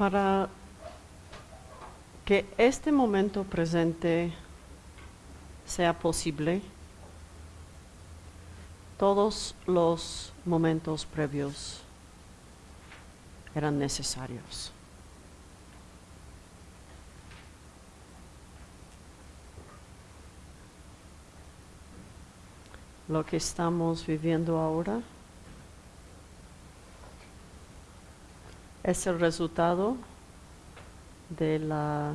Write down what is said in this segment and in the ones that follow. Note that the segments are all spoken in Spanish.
para que este momento presente sea posible, todos los momentos previos eran necesarios. Lo que estamos viviendo ahora es el resultado de la,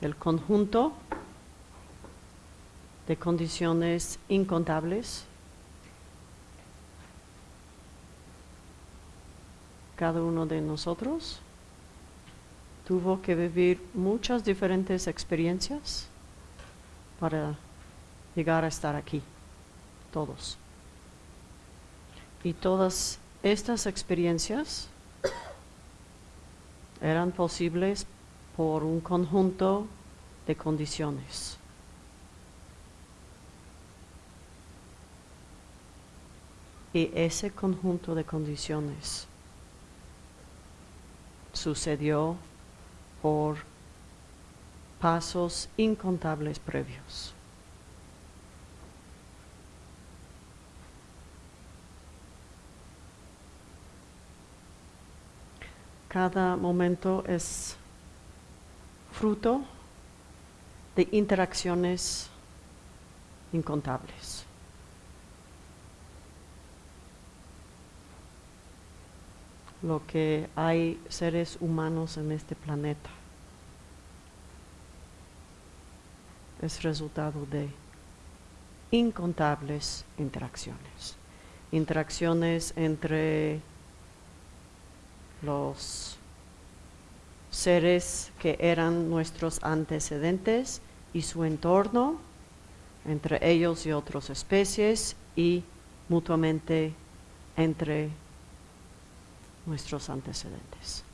del conjunto de condiciones incontables. Cada uno de nosotros tuvo que vivir muchas diferentes experiencias para llegar a estar aquí, todos. Y todas estas experiencias eran posibles por un conjunto de condiciones. Y ese conjunto de condiciones sucedió por pasos incontables previos. Cada momento es fruto de interacciones incontables. Lo que hay seres humanos en este planeta es resultado de incontables interacciones. Interacciones entre los seres que eran nuestros antecedentes y su entorno, entre ellos y otras especies, y mutuamente entre nuestros antecedentes.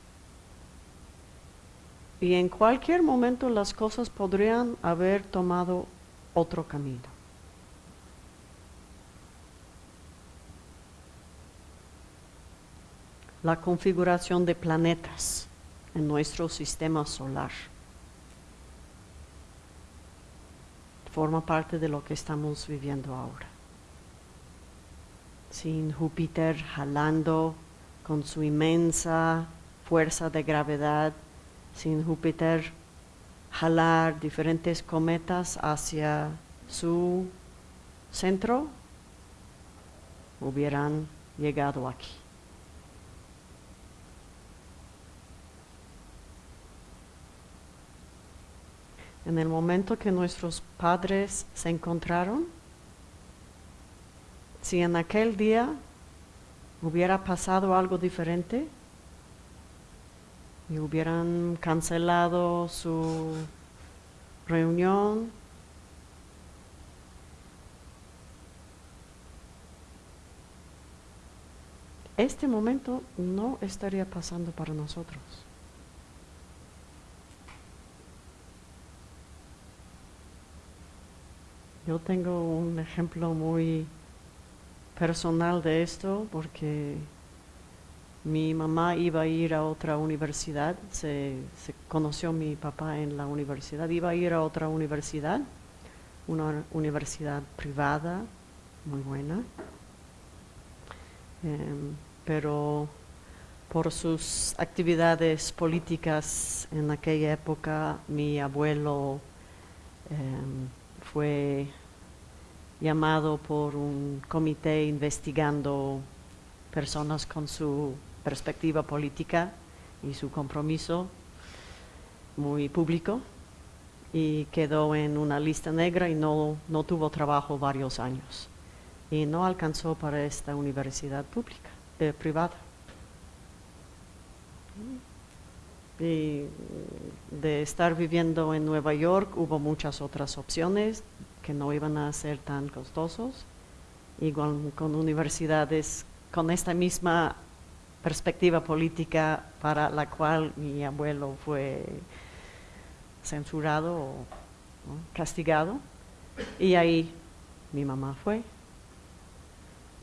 Y en cualquier momento las cosas podrían haber tomado otro camino. La configuración de planetas en nuestro sistema solar. Forma parte de lo que estamos viviendo ahora. Sin Júpiter jalando con su inmensa fuerza de gravedad, sin Júpiter jalar diferentes cometas hacia su centro, hubieran llegado aquí. En el momento que nuestros padres se encontraron, si en aquel día hubiera pasado algo diferente y hubieran cancelado su reunión, este momento no estaría pasando para nosotros. Yo tengo un ejemplo muy personal de esto porque mi mamá iba a ir a otra universidad, se, conoció mi papá en la universidad, iba a ir a otra universidad, una universidad privada, muy buena, em, pero por sus actividades políticas en aquella época mi abuelo em, fue llamado por un comité investigando personas con su perspectiva política y su compromiso muy público y quedó en una lista negra y no, no tuvo trabajo varios años y no alcanzó para esta universidad pública, eh, privada. Y de estar viviendo en Nueva York hubo muchas otras opciones que no iban a ser tan costosos, igual con universidades con esta misma perspectiva política para la cual mi abuelo fue censurado o castigado. Y ahí mi mamá fue.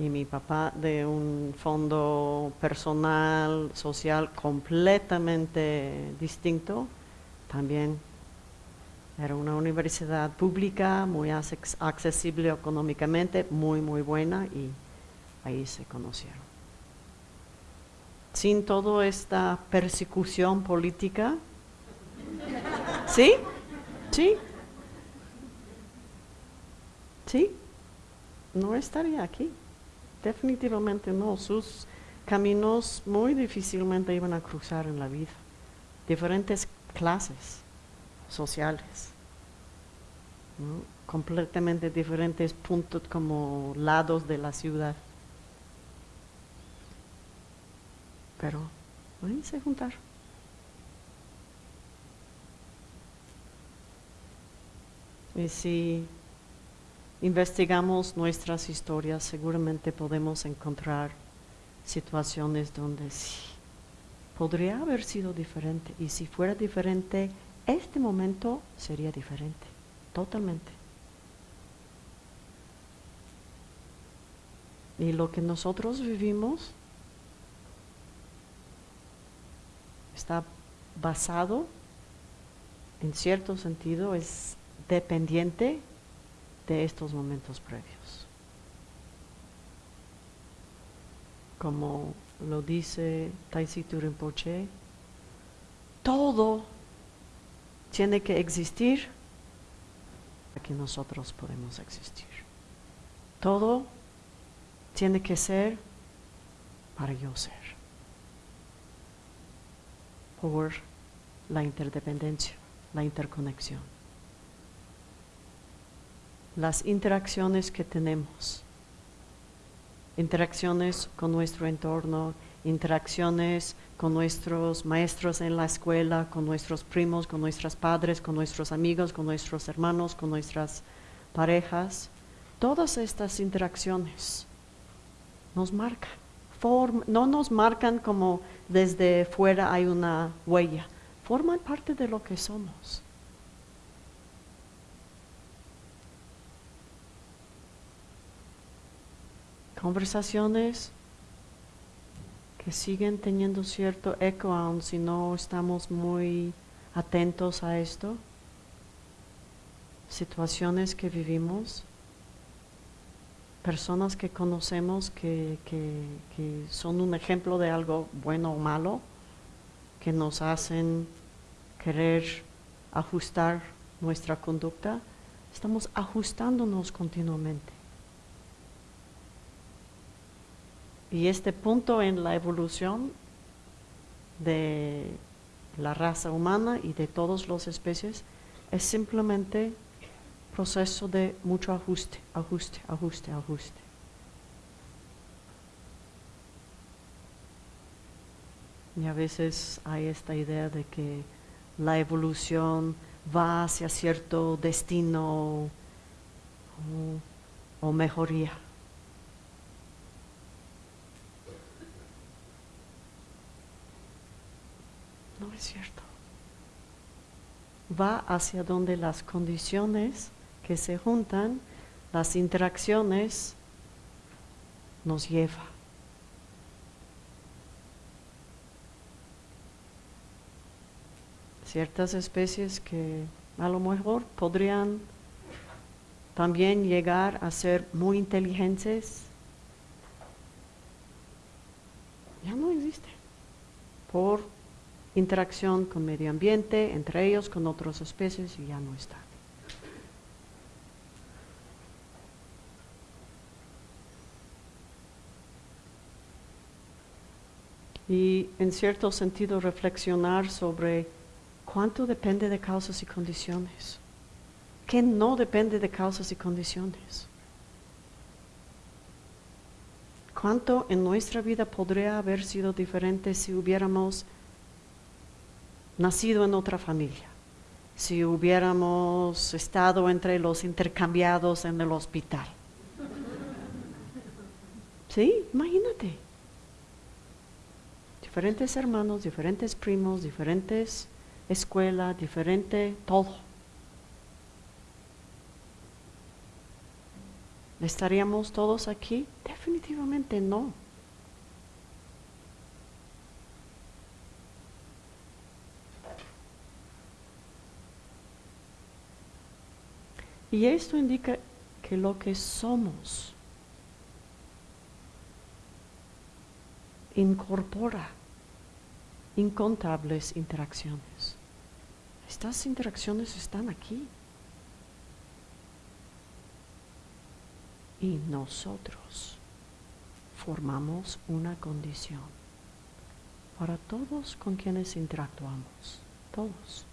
y mi papá de un fondo personal, social completamente distinto, también era una universidad pública, muy accesible económicamente, muy, muy buena y ahí se conocieron. Sin toda esta persecución política, ¿sí? ¿Sí? ¿Sí? No estaría aquí. Definitivamente no. Sus caminos muy difícilmente iban a cruzar en la vida. Diferentes clases sociales. completamente diferentes puntos como lados de la ciudad. Pero ahí se juntaron. Y si investigamos nuestras historias, seguramente podemos encontrar situaciones donde sí, podría haber sido diferente. Y si fuera diferente, este momento sería diferente, totalmente. Y lo que nosotros vivimos está basado, en cierto sentido, es dependiente de estos momentos previos. Como lo dice Taisitu Rinpoche, todo tiene que existir para que nosotros podemos existir. Todo tiene que ser para yo ser. Por la interdependencia, la interconexión. Las interacciones que tenemos. Interacciones con nuestro entorno, interacciones con nuestros maestros en la escuela, con nuestros primos, con nuestros padres, con nuestros amigos, con nuestros hermanos, con nuestras parejas. Todas estas interacciones nos marcan. no nos marcan como desde fuera hay una huella, forman parte de lo que somos. Conversaciones que siguen teniendo cierto eco aun si no estamos muy atentos a esto, situaciones que vivimos, personas que conocemos que, que, son un ejemplo de algo bueno o malo, que nos hacen querer ajustar nuestra conducta, estamos ajustándonos continuamente. Y este punto en la evolución de la raza humana y de todas las especies es simplemente proceso de mucho ajuste, ajuste, ajuste, ajuste. Y a veces hay esta idea de que la evolución va hacia cierto destino o mejoría. No es cierto. Va hacia donde las condiciones que se juntan, las interacciones, nos lleva. Ciertas especies que a lo mejor podrían también llegar a ser muy inteligentes, ya no existe por interacción con medio ambiente, entre ellos, con otras especies y ya no está. Y en cierto sentido reflexionar sobre cuánto depende de causas y condiciones, qué no depende de causas y condiciones. ¿Cuánto en nuestra vida podría haber sido diferente si hubiéramos nacido en otra familia, si hubiéramos estado entre los intercambiados en el hospital. ¿Sí? Imagínate. Diferentes hermanos, diferentes primos, diferentes escuelas, diferente todo. ¿Estaríamos todos aquí? Definitivamente no. Y esto indica que lo que somos incorpora incontables interacciones. Estas interacciones están aquí. Y nosotros formamos una condición para todos con quienes interactuamos, todos.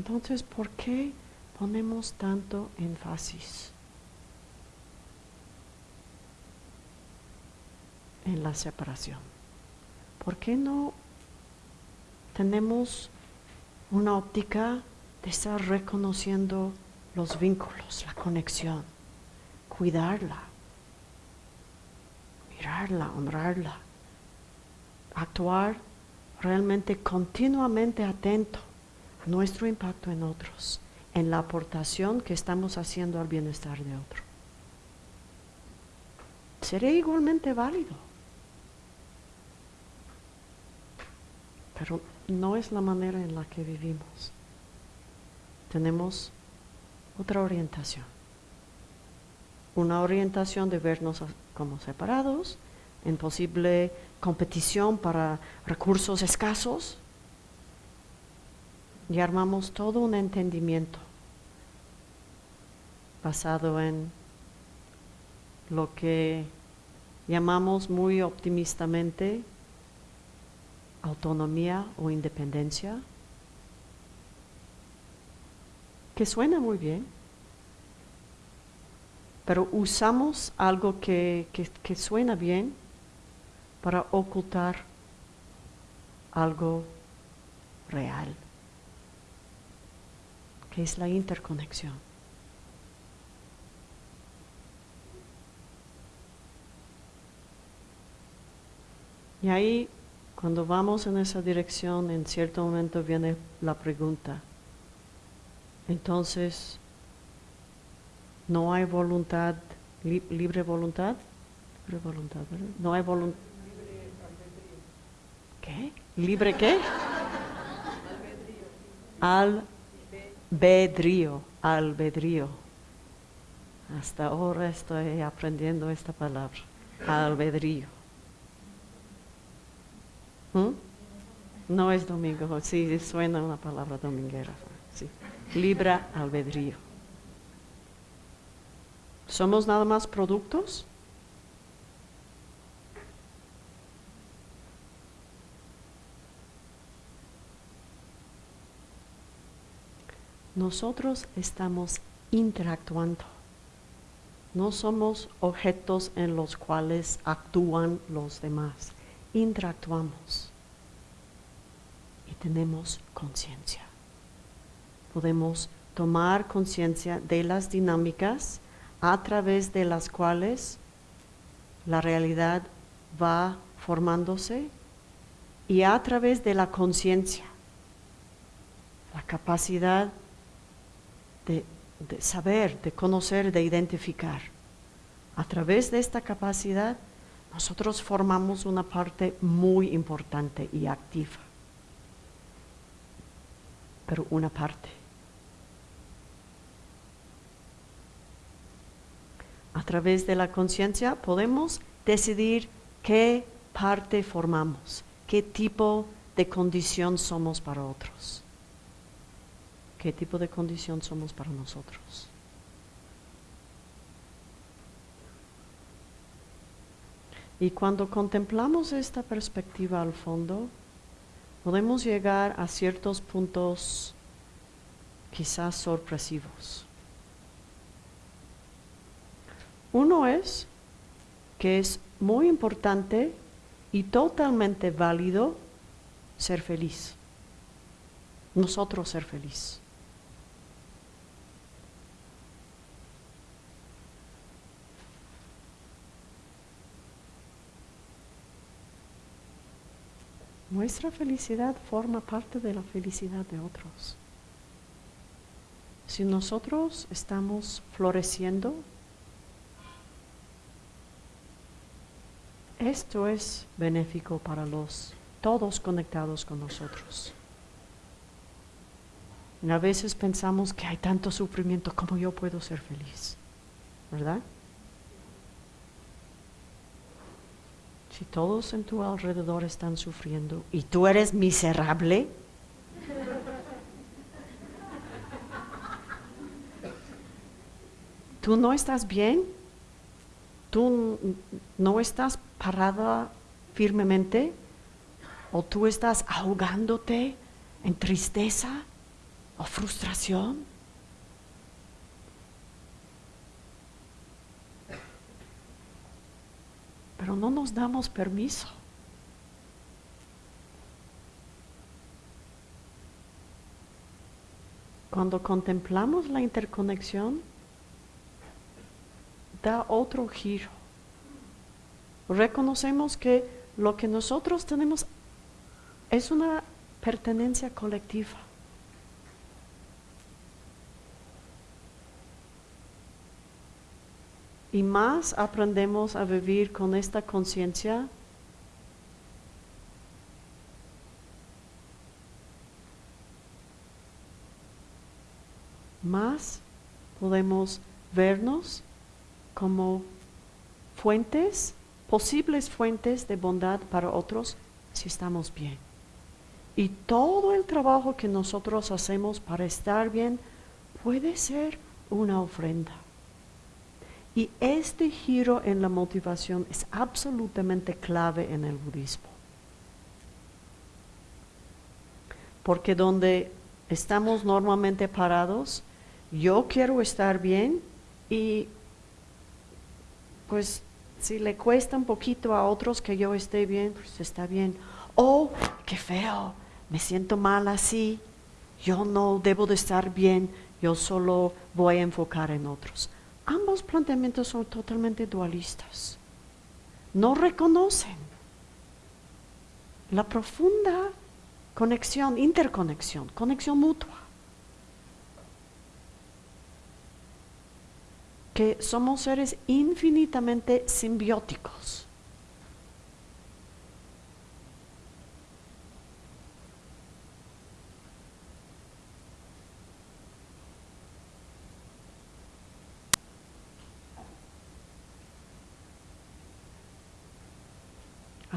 Entonces, ¿por qué ponemos tanto énfasis en la separación? ¿Por qué no tenemos una óptica de estar reconociendo los vínculos, la conexión, cuidarla, mirarla, honrarla, actuar realmente continuamente atento nuestro impacto en otros, en la aportación que estamos haciendo al bienestar de otro. Sería igualmente válido. Pero no es la manera en la que vivimos. Tenemos otra orientación. Una orientación de vernos como separados, en posible competición para recursos escasos, y armamos todo un entendimiento basado en lo que llamamos muy optimistamente autonomía o independencia, que suena muy bien, pero usamos algo que, que suena bien para ocultar algo real. que es la interconexión. Y ahí, cuando vamos en esa dirección, en cierto momento viene la pregunta. Entonces, no hay voluntad, libre voluntad, libre voluntad, ¿verdad? No hay voluntad. ¿Qué? ¿Libre qué? Al Bedrío, albedrío. Hasta ahora estoy aprendiendo esta palabra, albedrío. ¿Mm? No es domingo, sí, suena una palabra dominguera. Sí. Libra albedrío. ¿Somos nada más productos? Nosotros estamos interactuando. No somos objetos en los cuales actúan los demás. Interactuamos y tenemos conciencia. Podemos tomar conciencia de las dinámicas a través de las cuales la realidad va formándose y a través de la conciencia, la capacidad de, saber, de conocer, de identificar. A través de esta capacidad, nosotros formamos una parte muy importante y activa. Pero una parte. A través de la conciencia podemos decidir qué parte formamos, qué tipo de condición somos para otros qué tipo de condición somos para nosotros. Y cuando contemplamos esta perspectiva al fondo, podemos llegar a ciertos puntos quizás sorpresivos. Uno es que es muy importante y totalmente válido ser feliz. nosotros ser feliz. Nuestra felicidad forma parte de la felicidad de otros. Si nosotros estamos floreciendo, esto es benéfico para los todos conectados con nosotros. a veces pensamos que hay tanto sufrimiento, ¿cómo yo puedo ser feliz? ¿Verdad? Si todos en tu alrededor están sufriendo. Y tú eres miserable, tú no estás bien, tú no estás parada firmemente. O tú estás ahogándote en tristeza o frustración. Pero no nos damos permiso. Cuando contemplamos la interconexión, da otro giro. Reconocemos que lo que nosotros tenemos es una pertenencia colectiva. Y más aprendemos a vivir con esta conciencia, más podemos vernos como fuentes, posibles fuentes de bondad para otros si estamos bien. Y todo el trabajo que nosotros hacemos para estar bien puede ser una ofrenda. Y este giro en la motivación es absolutamente clave en el budismo. Porque donde estamos normalmente parados, yo quiero estar bien y pues si le cuesta un poquito a otros que yo esté bien, pues está bien. Oh, qué feo, me siento mal así, yo no debo de estar bien, yo solo voy a enfocar en otros ambos planteamientos son totalmente dualistas. No reconocen la profunda conexión, interconexión, conexión mutua. Que somos seres infinitamente simbióticos.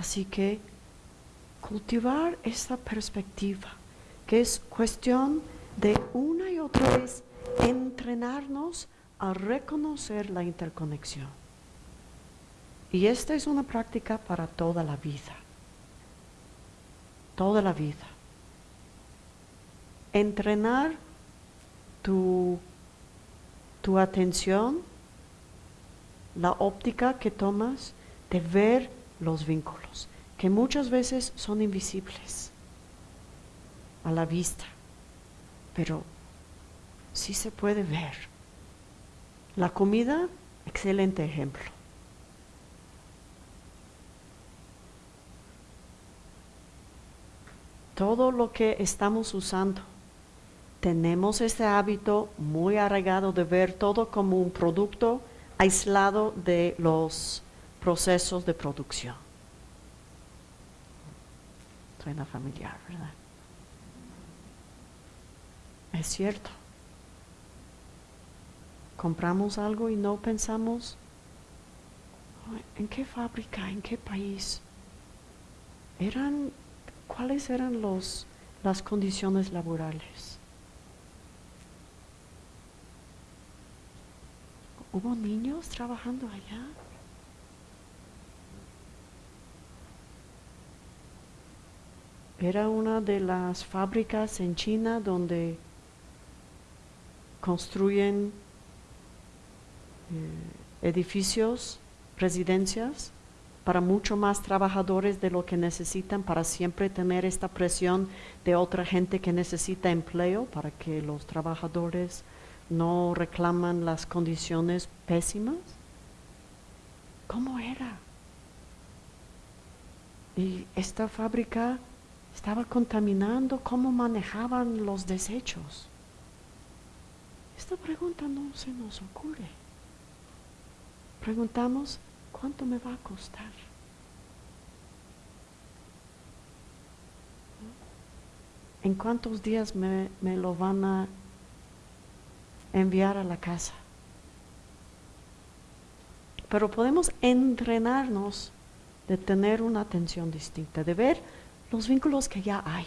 Así que cultivar esa perspectiva, que es cuestión de una y otra vez entrenarnos a reconocer la interconexión. Y esta es una práctica para toda la vida. Toda la vida. Entrenar tu, tu atención, la óptica que tomas de ver los vínculos, que muchas veces son invisibles a la vista, pero sí se puede ver. La comida, excelente ejemplo. Todo lo que estamos usando, tenemos este hábito muy arraigado de ver todo como un producto aislado de los procesos de producción. Suena familiar, ¿verdad? Es cierto. Compramos algo y no pensamos en qué fábrica, en qué país. Eran cuáles eran los las condiciones laborales. ¿Hubo niños trabajando allá? Era una de las fábricas en China donde construyen eh, edificios, residencias para mucho más trabajadores de lo que necesitan, para siempre tener esta presión de otra gente que necesita empleo, para que los trabajadores no reclaman las condiciones pésimas. ¿Cómo era? Y esta fábrica estaba contaminando, ¿cómo manejaban los desechos? Esta pregunta no se nos ocurre. Preguntamos, ¿cuánto me va a costar? ¿En cuántos días me, lo van a enviar a la casa? Pero podemos entrenarnos de tener una atención distinta, de ver los vínculos que ya hay.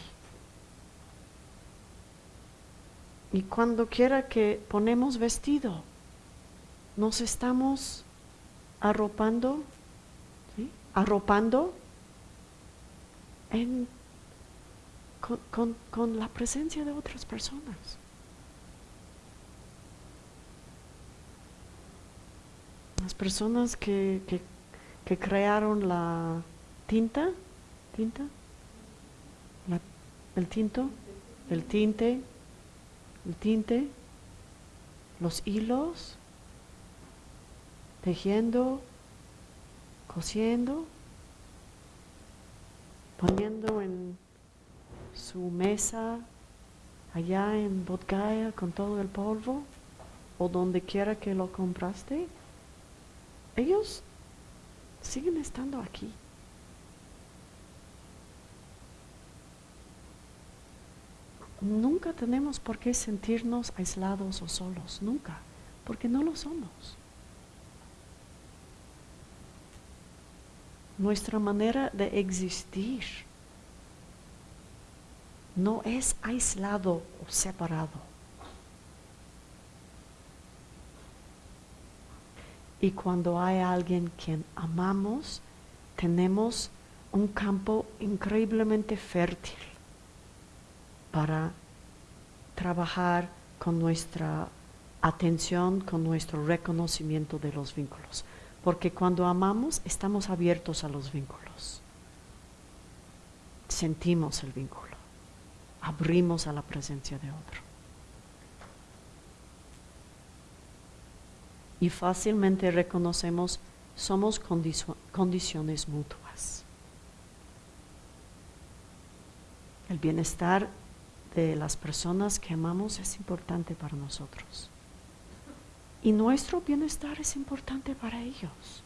Y cuando quiera que ponemos vestido, nos estamos arropando, arropando con, la presencia de otras personas. Las personas que, que, crearon la tinta, tinta, el tinto, el tinte, el tinte, los hilos, tejiendo, cosiendo, poniendo en su mesa allá en Bodgaya con todo el polvo o donde quiera que lo compraste, ellos siguen estando aquí. Nunca tenemos por qué sentirnos aislados o solos, nunca, porque no lo somos. Nuestra manera de existir no es aislado o separado. Y cuando hay alguien quien amamos, tenemos un campo increíblemente fértil para trabajar con nuestra atención, con nuestro reconocimiento de los vínculos. Porque cuando amamos estamos abiertos a los vínculos. Sentimos el vínculo. Abrimos a la presencia de otro. Y fácilmente reconocemos somos condiciones mutuas. El bienestar de las personas que amamos es importante para nosotros. Y nuestro bienestar es importante para ellos.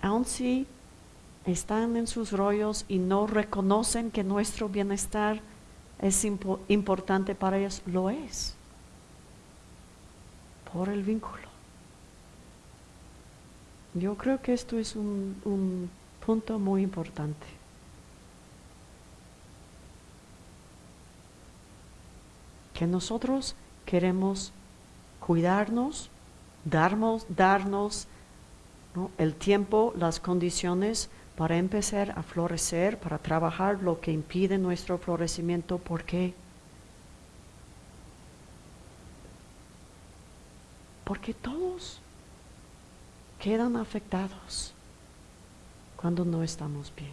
Aun si están en sus rollos y no reconocen que nuestro bienestar es importante para ellos, lo es. Por el vínculo. Yo creo que esto es un punto muy importante. Que nosotros queremos cuidarnos, darnos, darnos el tiempo, las condiciones para empezar a florecer, para trabajar lo que impide nuestro florecimiento. ¿Por qué? Porque todos quedan afectados cuando no estamos bien.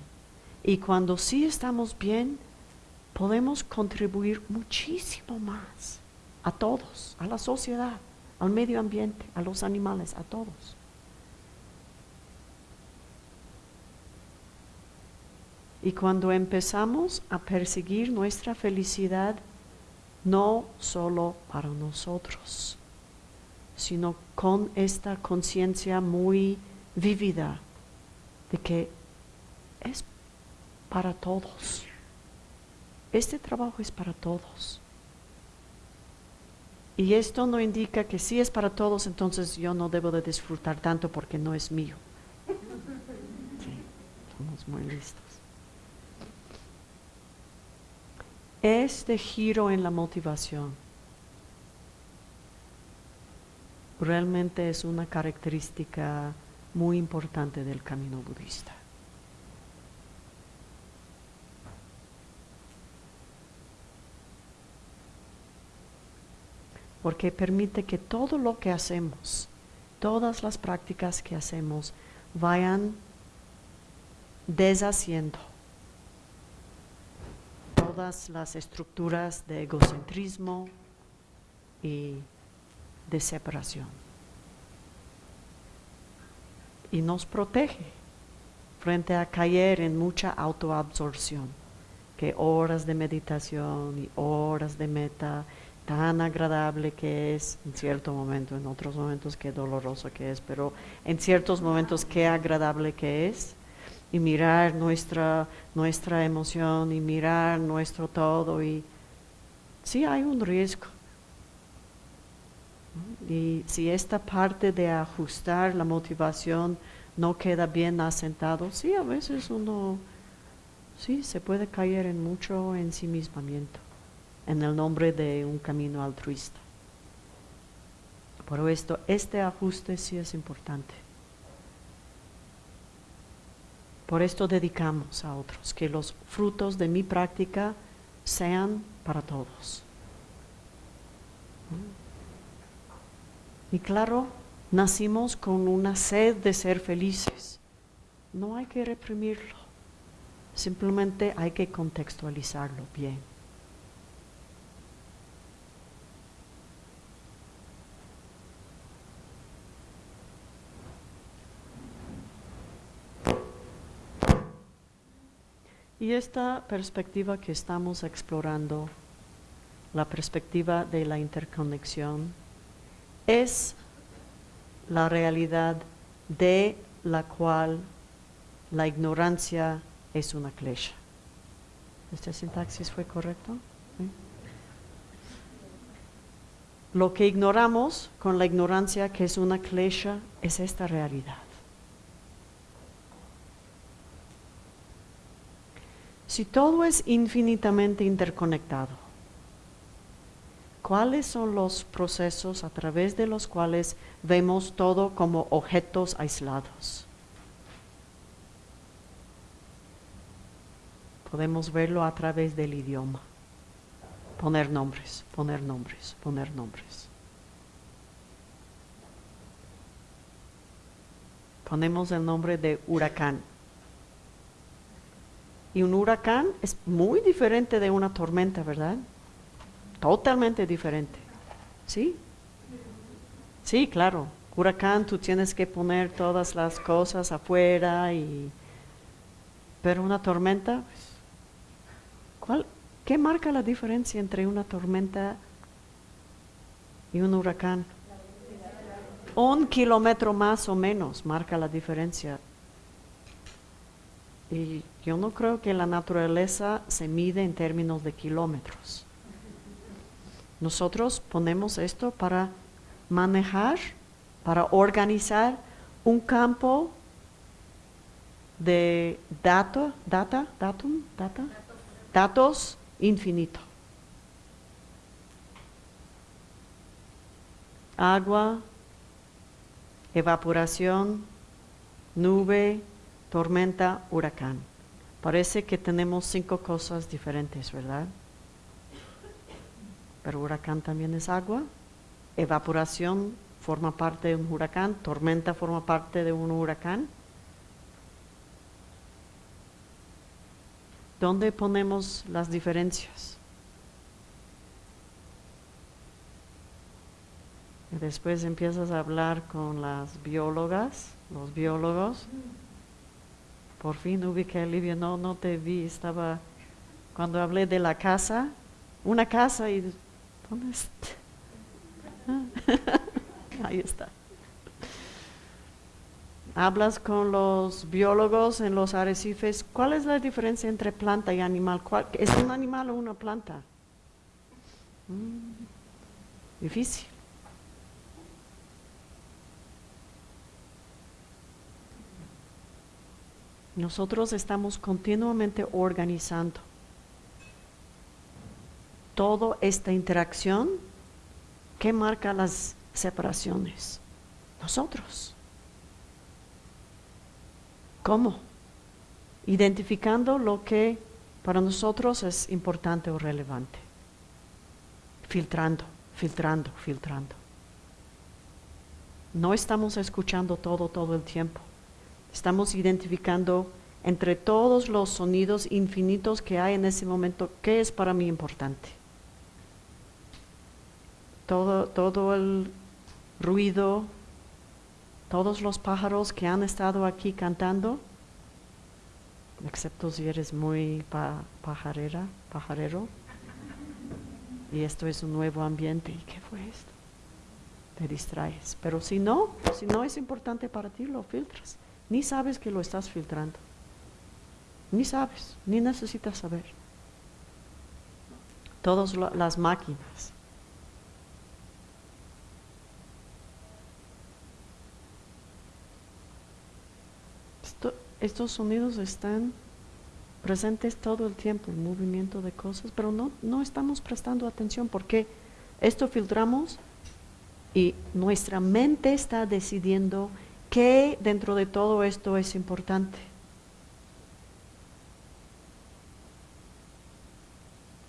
Y cuando sí estamos bien, podemos contribuir muchísimo más a todos, a la sociedad, al medio ambiente, a los animales, a todos. Y cuando empezamos a perseguir nuestra felicidad, no solo para nosotros, sino con esta conciencia muy vívida de que es para todos. Este trabajo es para todos. Y esto no indica que si es para todos, entonces yo no debo de disfrutar tanto porque no es mío. Sí, somos muy listos. Este giro en la motivación realmente es una característica muy importante del camino budista. porque permite que todo lo que hacemos, todas las prácticas que hacemos, vayan deshaciendo todas las estructuras de egocentrismo y de separación. Y nos protege frente a caer en mucha autoabsorción, que horas de meditación y horas de meta, tan agradable que es en cierto momento, en otros momentos qué doloroso que es, pero en ciertos momentos qué agradable que es, y mirar nuestra, nuestra emoción y mirar nuestro todo y sí hay un riesgo. Y si esta parte de ajustar la motivación no queda bien asentado, sí, a veces uno, sí, se puede caer en mucho ensimismamiento en el nombre de un camino altruista. Por esto, este ajuste sí es importante. Por esto dedicamos a otros, que los frutos de mi práctica sean para todos. Y claro, nacimos con una sed de ser felices. No hay que reprimirlo, simplemente hay que contextualizarlo bien. Y esta perspectiva que estamos explorando, la perspectiva de la interconexión, es la realidad de la cual la ignorancia es una klesha. ¿Esta sintaxis fue correcto? Lo que ignoramos con la ignorancia que es una klesha es esta realidad. Si todo es infinitamente interconectado, ¿cuáles son los procesos a través de los cuales vemos todo como objetos aislados? Podemos verlo a través del idioma. Poner nombres, poner nombres, poner nombres. Ponemos el nombre de huracán y un huracán es muy diferente de una tormenta, ¿verdad? Totalmente diferente. ¿Sí? Sí, claro. Huracán, tú tienes que poner todas las cosas afuera y... Pero una tormenta, pues, ¿cuál, ¿qué marca la diferencia entre una tormenta y un huracán? Un kilómetro más o menos marca la diferencia. Y yo no creo que la naturaleza se mide en términos de kilómetros. Nosotros ponemos esto para manejar, para organizar un campo de data, data, datum, data, datos infinito. Agua, evaporación, nube, tormenta, huracán. Parece que tenemos cinco cosas diferentes, ¿verdad? Pero huracán también es agua, evaporación forma parte de un huracán, tormenta forma parte de un huracán. ¿Dónde ponemos las diferencias? Y después empiezas a hablar con las biólogas, los biólogos. Por fin ubiqué a Livia, no, no te vi, estaba cuando hablé de la casa, una casa y ¿dónde está? Ahí está. Hablas con los biólogos en los arrecifes, ¿cuál es la diferencia entre planta y animal? ¿Es un animal o una planta? Mm, difícil. Nosotros estamos continuamente organizando toda esta interacción que marca las separaciones. Nosotros. ¿Cómo? Identificando lo que para nosotros es importante o relevante. Filtrando, filtrando, filtrando. No estamos escuchando todo, todo el tiempo. Estamos identificando entre todos los sonidos infinitos que hay en ese momento, ¿qué es para mí importante? Todo, todo el ruido, todos los pájaros que han estado aquí cantando, excepto si eres muy pajarera, pajarero, y esto es un nuevo ambiente, ¿y qué fue esto? Te distraes, pero si no, si no es importante para ti, lo filtras, ni sabes que lo estás filtrando. Ni sabes, ni necesitas saber. Todas las máquinas. Estos sonidos están presentes todo el tiempo, el movimiento de cosas, pero no, no estamos prestando atención porque esto filtramos y nuestra mente está decidiendo qué dentro de todo esto es importante.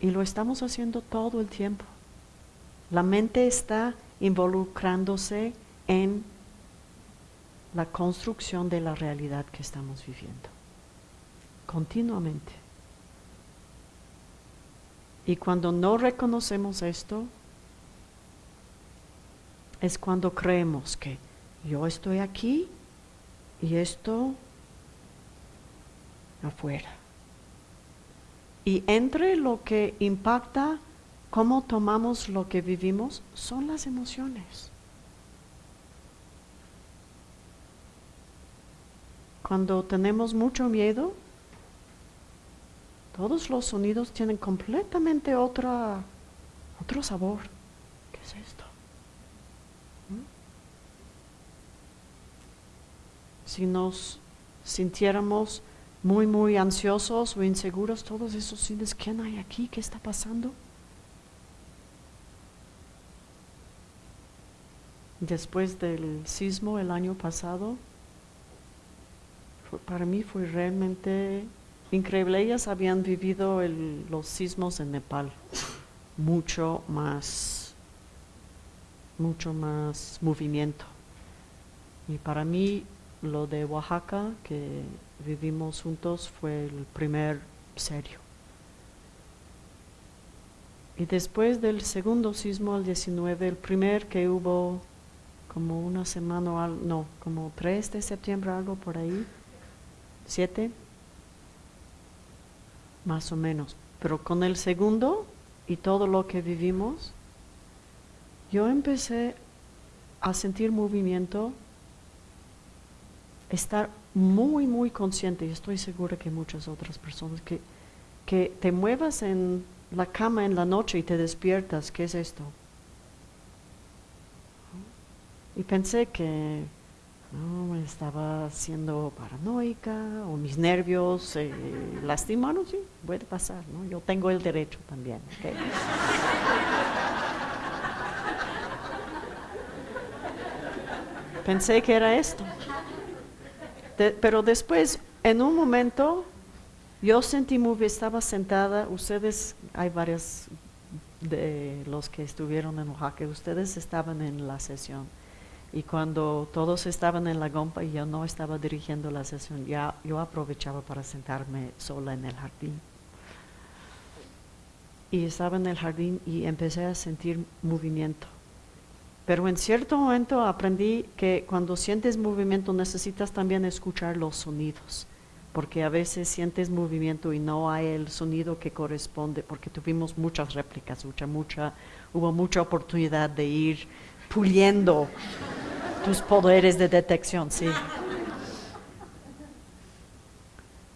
Y lo estamos haciendo todo el tiempo. La mente está involucrándose en la construcción de la realidad que estamos viviendo. Continuamente. Y cuando no reconocemos esto, es cuando creemos que yo estoy aquí y esto afuera. Y entre lo que impacta cómo tomamos lo que vivimos son las emociones. Cuando tenemos mucho miedo, todos los sonidos tienen completamente otra, otro sabor. ¿Qué es esto? ¿Mm? Si nos sintiéramos muy, muy ansiosos o inseguros, todos esos sines, ¿quién hay aquí? ¿Qué está pasando? Después del sismo el año pasado, para mí fue realmente increíble. Ellas habían vivido los sismos en Nepal, mucho más, mucho más movimiento. Y para mí lo de Oaxaca, que vivimos juntos, fue el primer serio. Y después del segundo sismo, el 19, el primer que hubo como una semana, no, como 3 de septiembre, algo por ahí, 7, más o menos. Pero con el segundo y todo lo que vivimos, yo empecé a sentir movimiento estar muy, muy consciente, y estoy segura que muchas otras personas, que, que te muevas en la cama en la noche y te despiertas, ¿qué es esto? Y pensé que no, estaba siendo paranoica o mis nervios se lastimaron, sí, puede pasar, ¿no? Yo tengo el derecho también. Pensé que era esto pero después, en un momento, yo sentí muy, estaba sentada, ustedes, hay varios de los que estuvieron en Oaxaca, ustedes estaban en la sesión. Y cuando todos estaban en la gompa y yo no estaba dirigiendo la sesión, ya yo aprovechaba para sentarme sola en el jardín. Y estaba en el jardín y empecé a sentir movimiento. Pero en cierto momento aprendí que cuando sientes movimiento necesitas también escuchar los sonidos, porque a veces sientes movimiento y no hay el sonido que corresponde, porque tuvimos muchas réplicas, mucha, mucha, hubo mucha oportunidad de ir puliendo tus poderes de detección, sí.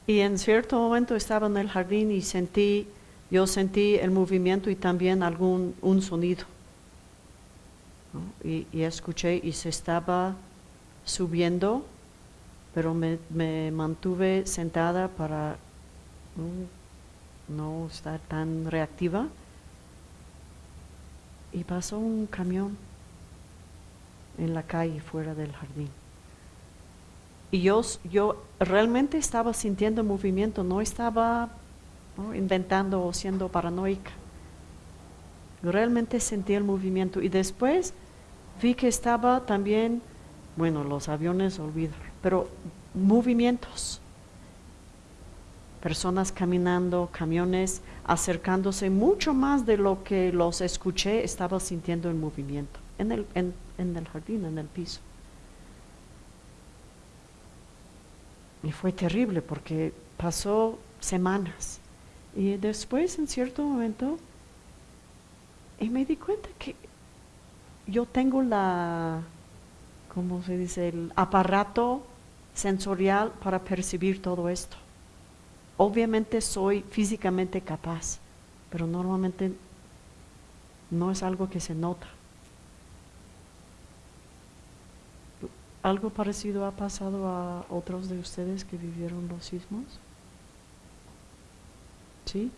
Y en cierto momento estaba en el jardín y sentí, yo sentí el movimiento y también algún un sonido y, escuché y se estaba subiendo, pero me, mantuve sentada para no, estar tan reactiva. Y pasó un camión en la calle fuera del jardín. Y yo, yo realmente estaba sintiendo movimiento, no estaba inventando o siendo paranoica. Realmente sentí el movimiento y después vi que estaba también, bueno, los aviones olvido, pero movimientos. Personas caminando, camiones acercándose mucho más de lo que los escuché, estaba sintiendo el movimiento en el, en el jardín, en el piso. Y fue terrible porque pasó semanas. Y después, en cierto momento, y me di cuenta que yo tengo la, ¿cómo se dice?, el aparato sensorial para percibir todo esto. Obviamente soy físicamente capaz, pero normalmente no es algo que se nota. ¿Algo parecido ha pasado a otros de ustedes que vivieron los sismos? ¿Sí?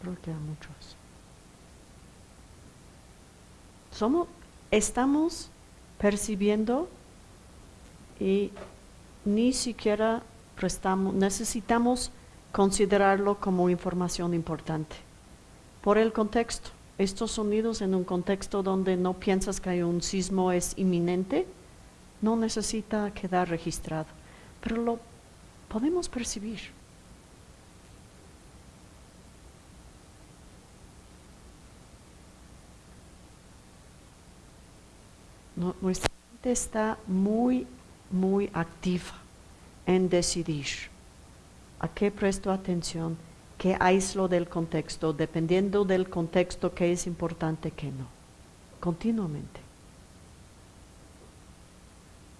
creo que a muchos. Somos, estamos percibiendo y ni siquiera prestamos, necesitamos considerarlo como información importante por el contexto estos sonidos en un contexto donde no piensas que hay un sismo es inminente, no necesita quedar registrado, pero lo podemos percibir. nuestra mente está muy, muy activa en decidir a qué presto atención que aíslo del contexto, dependiendo del contexto que es importante que no, continuamente.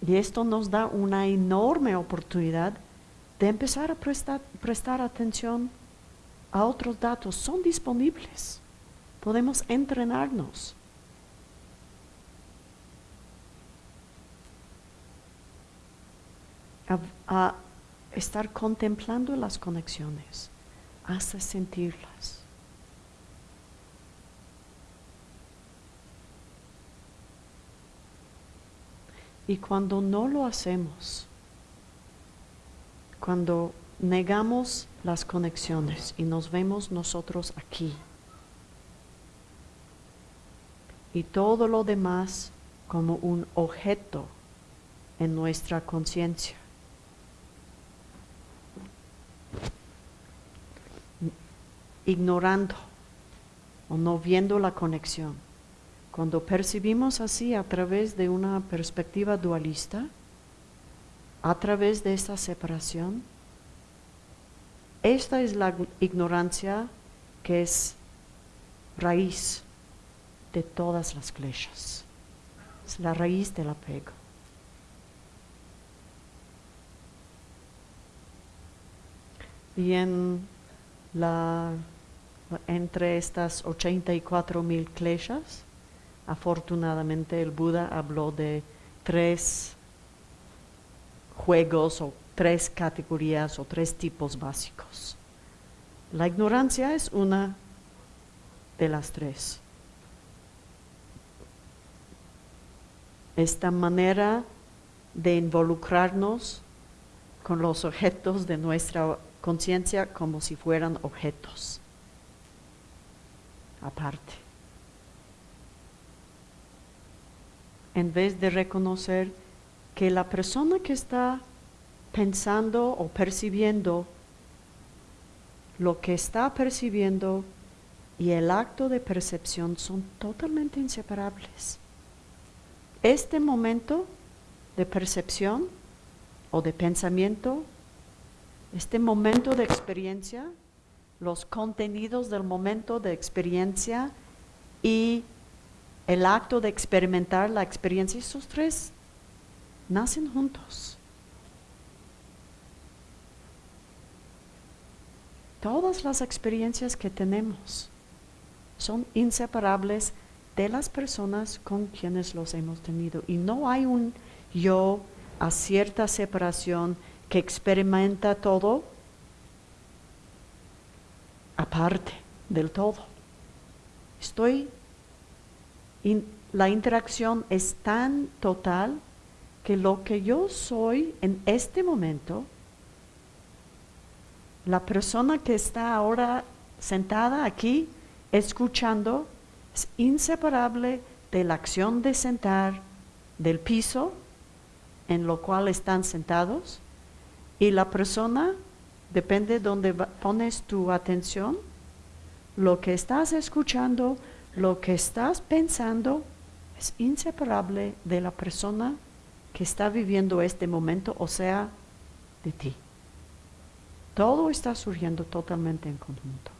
Y esto nos da una enorme oportunidad de empezar a prestar, atención a otros datos. Son disponibles. Podemos entrenarnos. a estar contemplando las conexiones hasta sentirlas. Y cuando no lo hacemos, cuando negamos las conexiones y nos vemos nosotros aquí, y todo lo demás como un objeto en nuestra conciencia, ignorando o no viendo la conexión. Cuando percibimos así a través de una perspectiva dualista, a través de esta separación, esta es la ignorancia que es raíz de todas las flechas. Es la raíz del apego. Y en la entre estas 84 mil kleshas, afortunadamente el Buda habló de tres juegos o tres categorías o tres tipos básicos. La ignorancia es una de las tres. Esta manera de involucrarnos con los objetos de nuestra conciencia como si fueran objetos aparte. En vez de reconocer que la persona que está pensando o percibiendo lo que está percibiendo y el acto de percepción son totalmente inseparables. Este momento de percepción o de pensamiento, este momento de experiencia, los contenidos del momento de experiencia y el acto de experimentar la experiencia, esos tres nacen juntos. Todas las experiencias que tenemos son inseparables de las personas con quienes los hemos tenido. Y no hay un yo a cierta separación que experimenta todo aparte del todo. Estoy, la interacción es tan total que lo que yo soy en este momento, la persona que está ahora sentada aquí escuchando es inseparable de la acción de sentar del piso en lo cual están sentados y la persona, depende de donde pones tu atención, lo que estás escuchando, lo que estás pensando, es inseparable de la persona que está viviendo este momento, o sea, de ti. Todo está surgiendo totalmente en conjunto.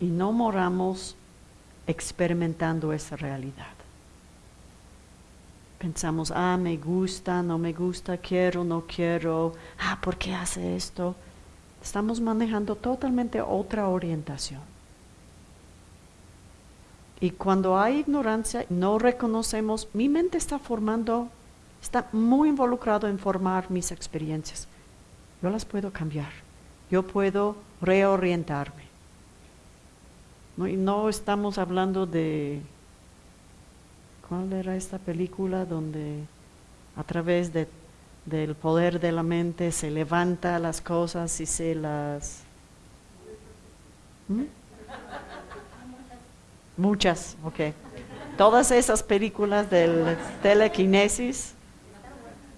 Y no moramos experimentando esa realidad. Pensamos, ah, me gusta, no me gusta, quiero, no quiero, ah, ¿por qué hace esto? Estamos manejando totalmente otra orientación. Y cuando hay ignorancia, no reconocemos, mi mente está formando, está muy involucrado en formar mis experiencias. Yo las puedo cambiar, yo puedo reorientarme. No, y no estamos hablando de, ¿cuál era esta película donde a través de, del poder de la mente se levanta las cosas y se las... ¿Mm? Muchas, ok. Todas esas películas del telequinesis.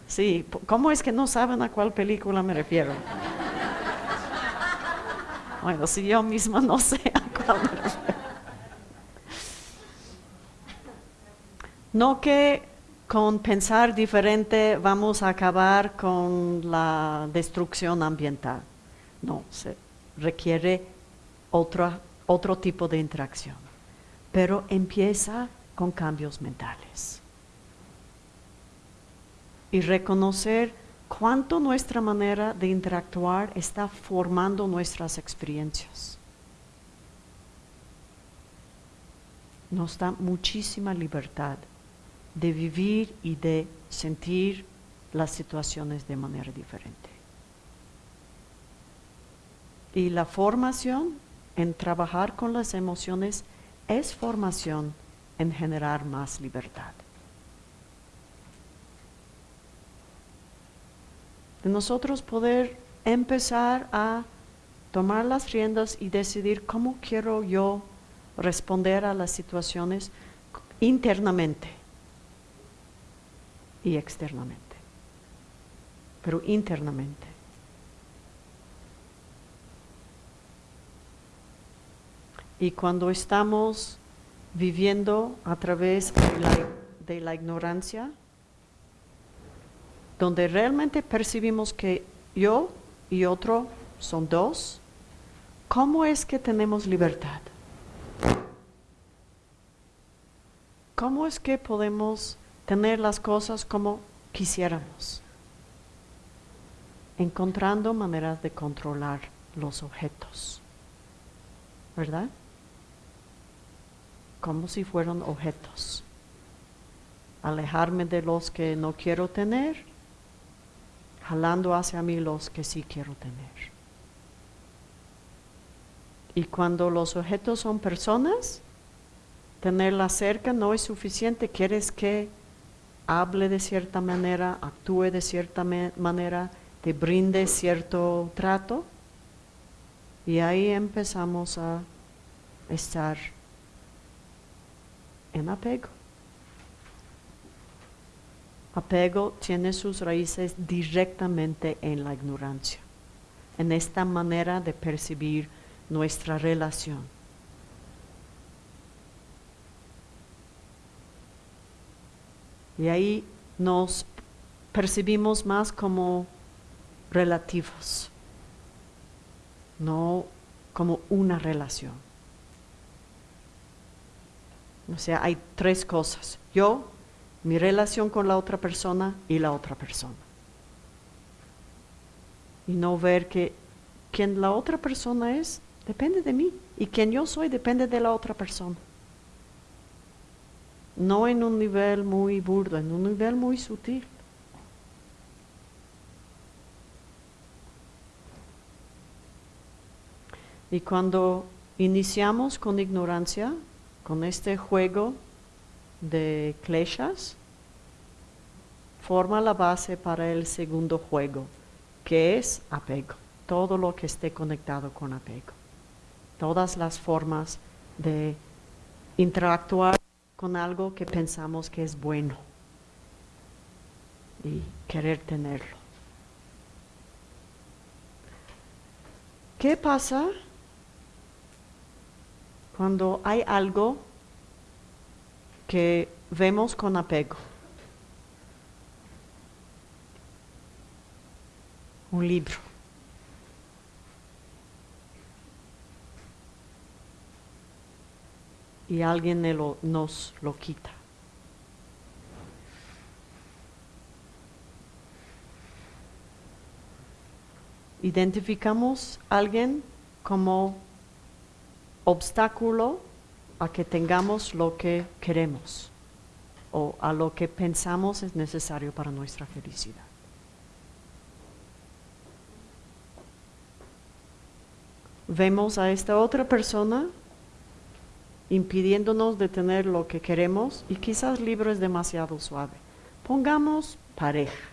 Sí, ¿cómo es que no saben a cuál película me refiero? Bueno, si yo misma no sé a cuál me. No que con pensar diferente vamos a acabar con la destrucción ambiental. No, se requiere otro, otro tipo de interacción. Pero empieza con cambios mentales. Y reconocer cuánto nuestra manera de interactuar está formando nuestras experiencias. Nos da muchísima libertad de vivir y de sentir las situaciones de manera diferente. Y la formación en trabajar con las emociones es formación en generar más libertad. de nosotros poder empezar a tomar las riendas y decidir cómo quiero yo responder a las situaciones internamente y externamente, pero internamente. Y cuando estamos viviendo a través de la, ignorancia, donde realmente percibimos que yo y otro son dos, ¿cómo es que tenemos libertad? ¿Cómo es que podemos tener las cosas como quisiéramos? Encontrando maneras de controlar los objetos, ¿verdad? Como si fueran objetos. Alejarme de los que no quiero tener jalando hacia mí los que sí quiero tener. Y cuando los objetos son personas, tenerla cerca no es suficiente, quieres que hable de cierta manera, actúe de cierta manera, te brinde cierto trato. Y ahí empezamos a estar en apego apego tiene sus raíces directamente en la ignorancia, en esta manera de percibir nuestra relación. Y ahí nos percibimos más como relativos, no como una relación. O sea, hay tres cosas. Yo mi relación con la otra persona y la otra persona. Y no ver que quien la otra persona es depende de mí y quien yo soy depende de la otra persona. No en un nivel muy burdo, en un nivel muy sutil. Y cuando iniciamos con ignorancia, con este juego de kleshas forma la base para el segundo juego, que es apego. todo lo que esté conectado con apego. Todas las formas de interactuar con algo que pensamos que es bueno y querer tenerlo. ¿Qué pasa cuando hay algo que vemos con apego? Un libro. Y alguien nos lo quita. identificamos a alguien como obstáculo a que tengamos lo que queremos o a lo que pensamos es necesario para nuestra felicidad. Vemos a esta otra persona impidiéndonos de tener lo que queremos y quizás libro es demasiado suave. Pongamos pareja.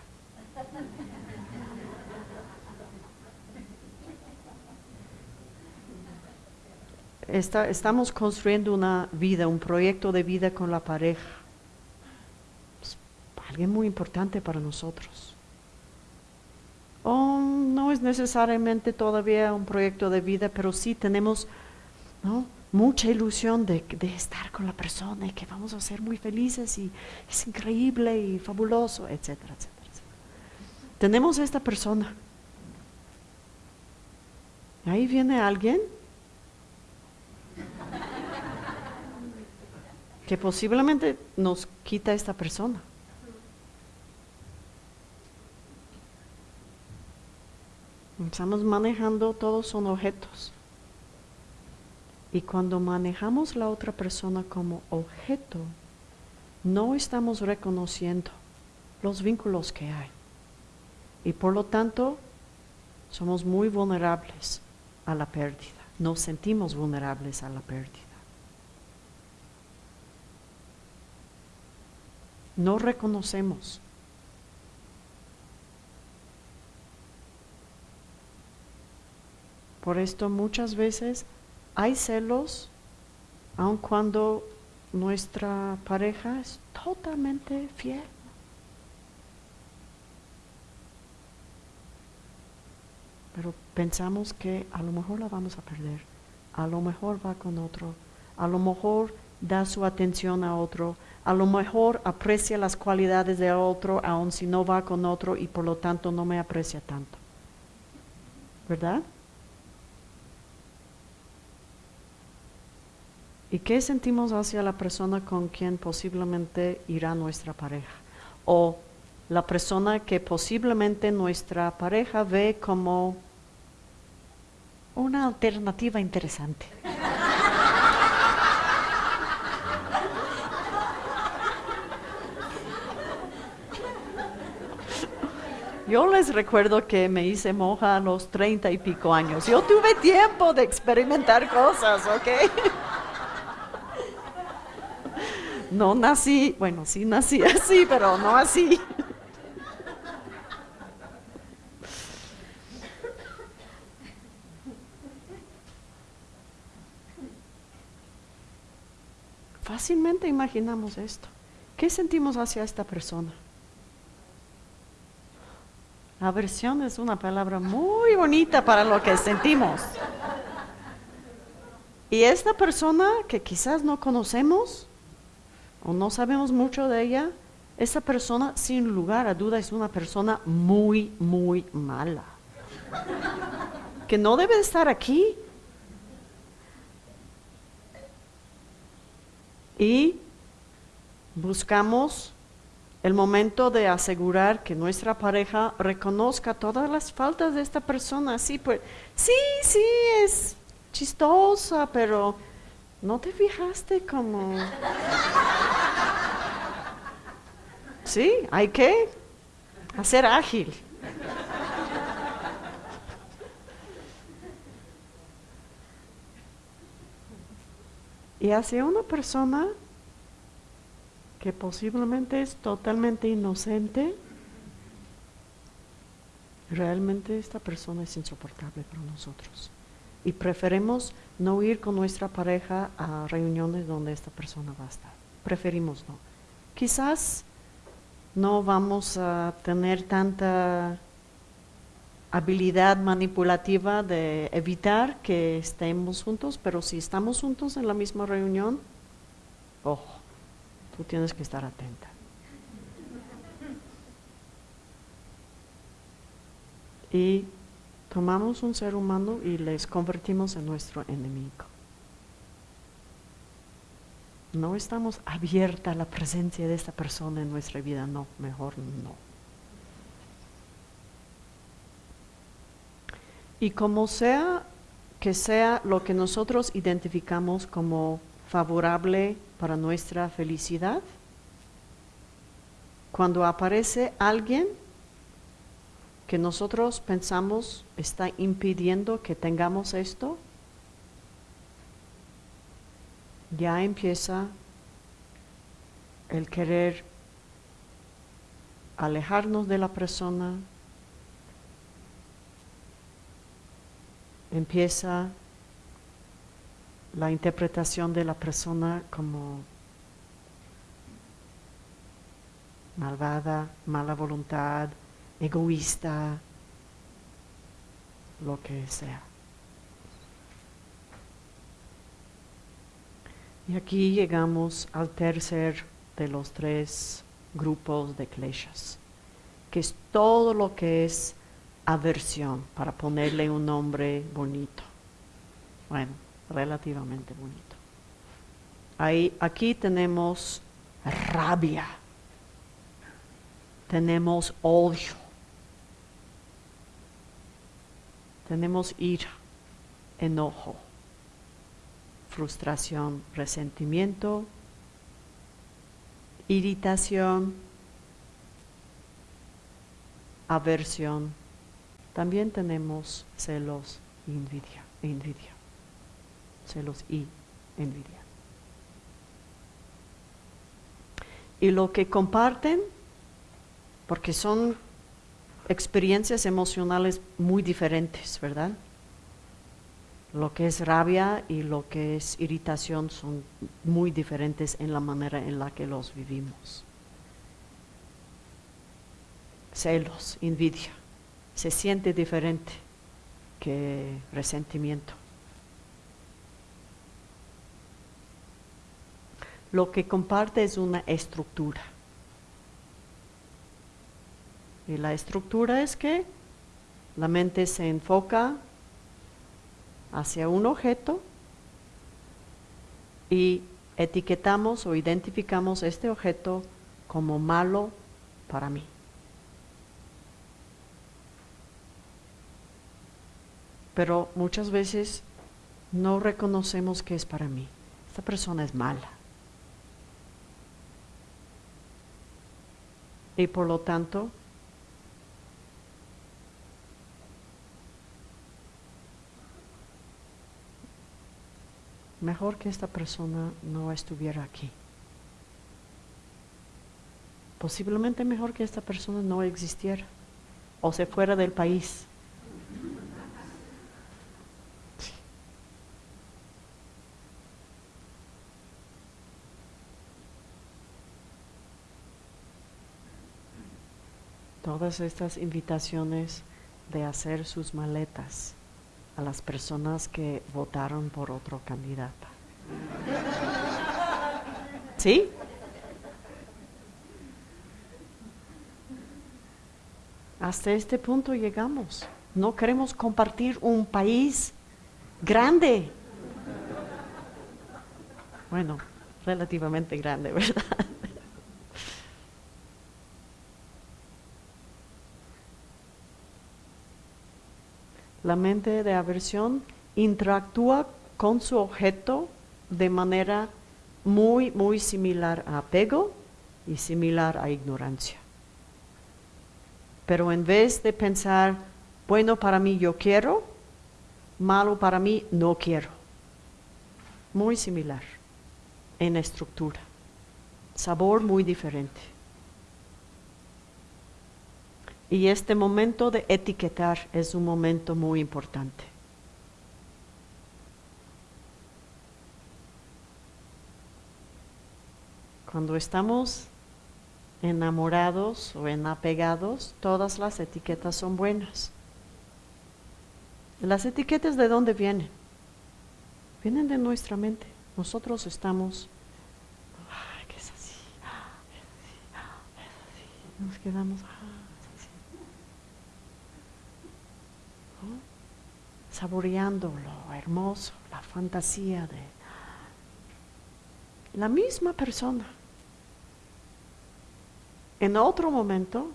estamos construyendo una vida, un proyecto de vida con la pareja. Alguien muy importante para nosotros. Oh, no es necesariamente todavía un proyecto de vida, pero sí tenemos mucha ilusión de, de, estar con la persona y que vamos a ser muy felices y es increíble y fabuloso, etcétera, etcétera. etcétera. Tenemos esta persona. Ahí viene alguien que posiblemente nos quita esta persona. Estamos manejando, todos son objetos. Y cuando manejamos la otra persona como objeto, no estamos reconociendo los vínculos que hay. Y por lo tanto, somos muy vulnerables a la pérdida. Nos sentimos vulnerables a la pérdida. no reconocemos. Por esto muchas veces hay celos, aun cuando nuestra pareja es totalmente fiel. Pero pensamos que a lo mejor la vamos a perder, a lo mejor va con otro, a lo mejor da su atención a otro, a lo mejor aprecia las cualidades de otro, aun si no va con otro y por lo tanto no me aprecia tanto. ¿Verdad? ¿Y qué sentimos hacia la persona con quien posiblemente irá nuestra pareja? O la persona que posiblemente nuestra pareja ve como una alternativa interesante. Yo les recuerdo que me hice monja a los treinta y pico años. Yo tuve tiempo de experimentar cosas, ¿ok? No nací, bueno, sí nací así, pero no así. Fácilmente imaginamos esto. ¿Qué sentimos hacia esta persona? Aversión es una palabra muy bonita para lo que sentimos. Y esta persona que quizás no conocemos o no sabemos mucho de ella, esa persona sin lugar a duda es una persona muy, muy mala. Que no debe estar aquí. Y buscamos el momento de asegurar que nuestra pareja reconozca todas las faltas de esta persona. Sí, pues, sí, sí, es chistosa, pero ¿no te fijaste como... Sí, hay que hacer ágil. Y hacia una persona que posiblemente es totalmente inocente, realmente esta persona es insoportable para nosotros. Y preferimos no ir con nuestra pareja a reuniones donde esta persona va a estar. Preferimos no. Quizás no vamos a tener tanta habilidad manipulativa de evitar que estemos juntos, pero si estamos juntos en la misma reunión, ojo, tú tienes que estar atenta. Y tomamos un ser humano y les convertimos en nuestro enemigo. No estamos abierta a la presencia de esta persona en nuestra vida, no, mejor no. Y como sea que sea lo que nosotros identificamos como favorable para nuestra felicidad, cuando aparece alguien que nosotros pensamos está impidiendo que tengamos esto, ya empieza el querer alejarnos de la persona, empieza la interpretación de la persona como malvada, mala voluntad, egoísta, lo que sea. Y aquí llegamos al tercer de los tres grupos de kleshas, que es todo lo que es aversión, para ponerle un nombre bonito. Bueno, relativamente bonito. Ahí, aquí tenemos rabia, tenemos odio, tenemos ira, enojo, frustración, resentimiento, irritación, aversión. También tenemos celos y envidia, envidia. Celos y envidia. Y lo que comparten, porque son experiencias emocionales muy diferentes, ¿verdad? Lo que es rabia y lo que es irritación son muy diferentes en la manera en la que los vivimos. Celos, envidia, se siente diferente que resentimiento. Lo que comparte es una estructura. Y la estructura es que la mente se enfoca hacia un objeto y etiquetamos o identificamos este objeto como malo para mí. Pero muchas veces no reconocemos que es para mí. Esta persona es mala. Y por lo tanto, mejor que esta persona no estuviera aquí. Posiblemente mejor que esta persona no existiera o se fuera del país. Todas estas invitaciones de hacer sus maletas a las personas que votaron por otro candidato. ¿Sí? Hasta este punto llegamos. No queremos compartir un país grande. Bueno, relativamente grande, ¿verdad? La mente de aversión interactúa con su objeto de manera muy, muy similar a apego y similar a ignorancia. Pero en vez de pensar, bueno para mí yo quiero, malo para mí no quiero. Muy similar en estructura. Sabor muy diferente. Y este momento de etiquetar es un momento muy importante. Cuando estamos enamorados o enapegados, todas las etiquetas son buenas. ¿Las etiquetas de dónde vienen? Vienen de nuestra mente. Nosotros estamos, ay, que es así, es así. Nos quedamos, saboreando lo hermoso, la fantasía de la misma persona. En otro momento,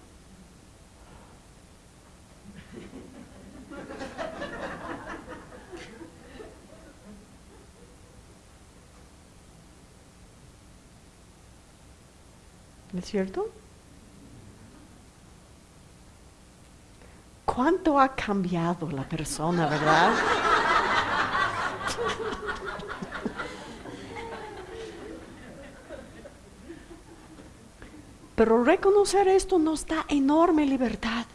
¿es cierto? ¿Cuánto ha cambiado la persona, verdad? Pero reconocer esto nos da enorme libertad.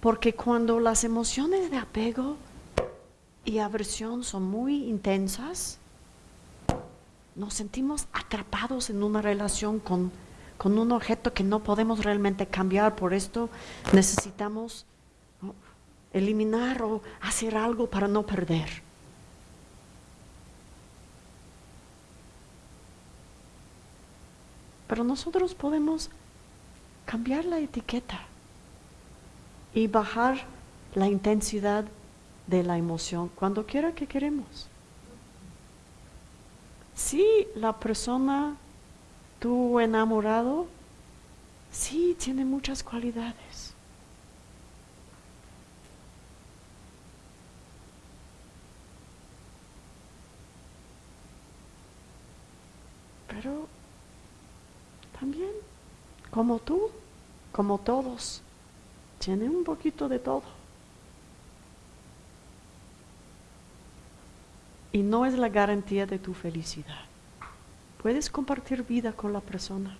Porque cuando las emociones de apego y aversión son muy intensas, nos sentimos atrapados en una relación con con un objeto que no podemos realmente cambiar. Por esto necesitamos eliminar o hacer algo para no perder. Pero nosotros podemos cambiar la etiqueta y bajar la intensidad de la emoción cuando quiera que queremos. Si la persona tu enamorado, sí, tiene muchas cualidades. Pero también, como tú, como todos, tiene un poquito de todo. Y no es la garantía de tu felicidad. Puedes compartir vida con la persona.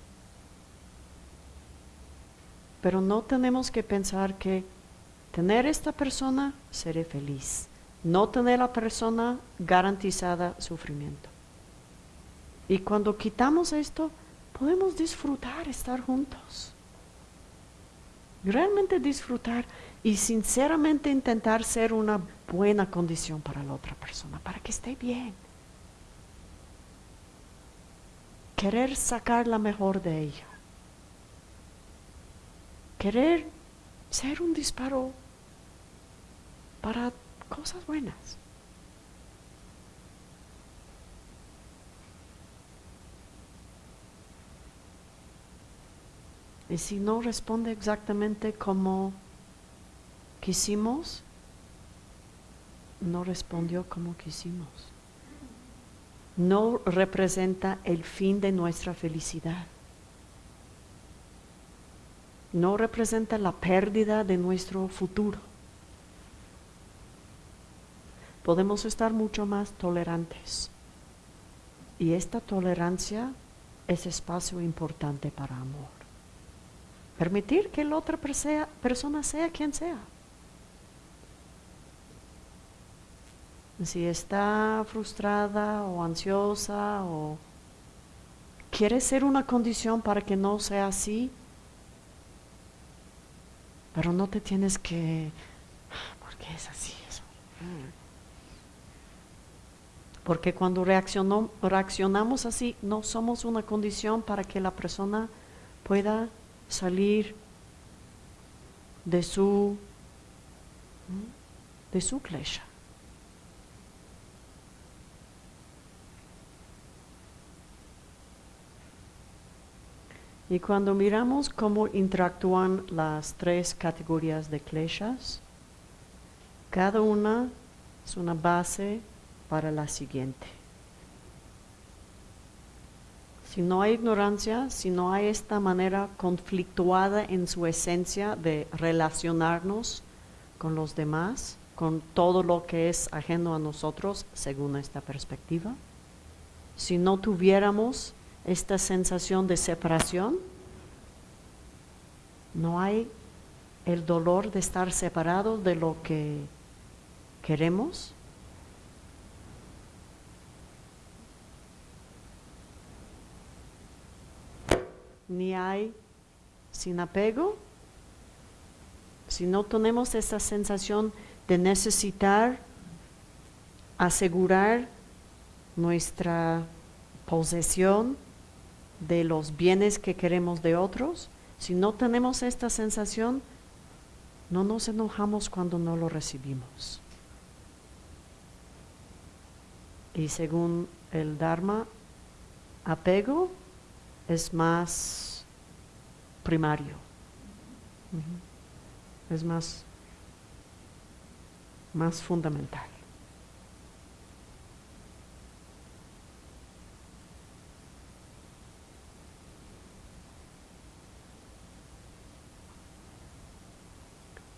Pero no tenemos que pensar que tener esta persona seré feliz. No tener la persona garantizada sufrimiento. Y cuando quitamos esto, podemos disfrutar estar juntos. Realmente disfrutar y sinceramente intentar ser una buena condición para la otra persona, para que esté bien querer sacar la mejor de ella, querer ser un disparo para cosas buenas. Y si no responde exactamente como quisimos, no respondió como quisimos no representa el fin de nuestra felicidad. No representa la pérdida de nuestro futuro. Podemos estar mucho más tolerantes. Y esta tolerancia es espacio importante para amor. Permitir que la otra persona sea quien sea. Si está frustrada o ansiosa o quiere ser una condición para que no sea así, pero no te tienes que, porque es así eso. Porque cuando reaccionamos así, no somos una condición para que la persona pueda salir de su, de su. Y cuando miramos cómo interactúan las tres categorías de kleshas, cada una es una base para la siguiente. Si no hay ignorancia, si no hay esta manera conflictuada en su esencia de relacionarnos con los demás, con todo lo que es ajeno a nosotros, según esta perspectiva, si no tuviéramos esta sensación de separación, no hay el dolor de estar separado de lo que queremos. Ni hay sin apego. Si no tenemos esa sensación de necesitar asegurar nuestra posesión de los bienes que queremos de otros, si no tenemos esta sensación, no nos enojamos cuando no lo recibimos. Y según el Dharma, apego es más primario, es más, más fundamental.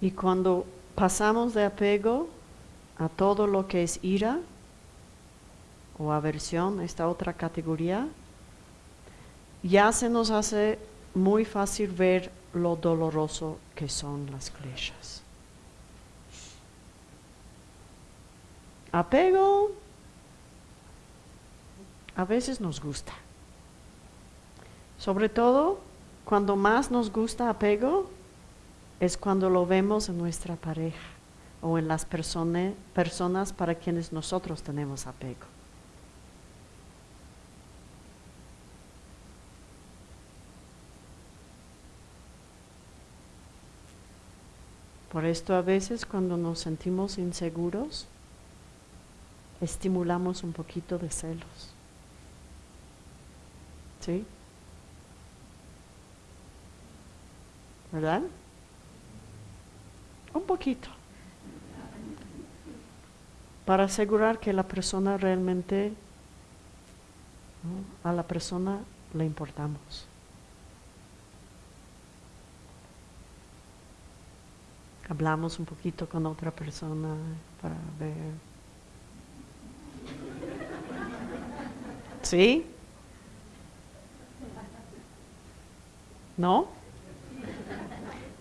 Y cuando pasamos de apego a todo lo que es ira o aversión, esta otra categoría, ya se nos hace muy fácil ver lo doloroso que son las flechas. Apego a veces nos gusta. Sobre todo cuando más nos gusta apego, es cuando lo vemos en nuestra pareja o en las personas para quienes nosotros tenemos apego. Por esto a veces cuando nos sentimos inseguros, estimulamos un poquito de celos. ¿Sí? ¿Verdad? Un poquito, para asegurar que la persona realmente, a la persona le importamos. Hablamos un poquito con otra persona para ver. ¿Sí? ¿No?